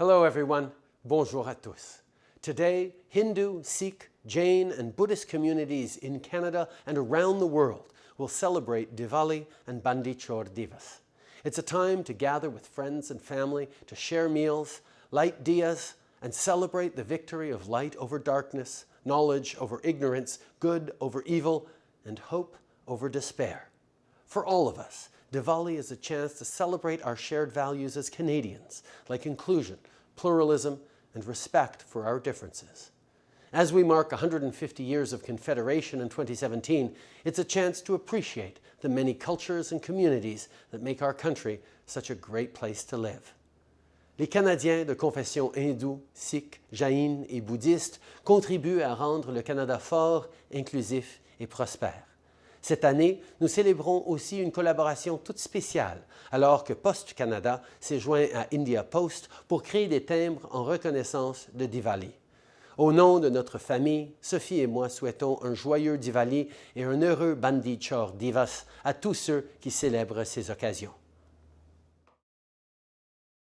Hello everyone, bonjour à tous. Today, Hindu, Sikh, Jain and Buddhist communities in Canada and around the world will celebrate Diwali and Bandi Chor Divas. It's a time to gather with friends and family to share meals, light diyas, and celebrate the victory of light over darkness, knowledge over ignorance, good over evil, and hope over despair. For all of us, Diwali is a chance to celebrate our shared values as Canadians, like inclusion, pluralism, and respect for our differences. As we mark 150 years of Confederation in 2017, it's a chance to appreciate the many cultures and communities that make our country such a great place to live. Les Canadiens de confession hindoue, sikh, jaïne et bouddhiste contribuent à rendre le Canada fort, inclusif et prospère. Cette année, nous célébrons aussi une collaboration toute spéciale, alors que Post Canada s'est joint à India Post pour créer des timbres en reconnaissance de Diwali. Au nom de notre famille, Sophie et moi souhaitons un joyeux Diwali et un heureux Bandi Chor Divas à tous ceux qui célèbrent ces occasions.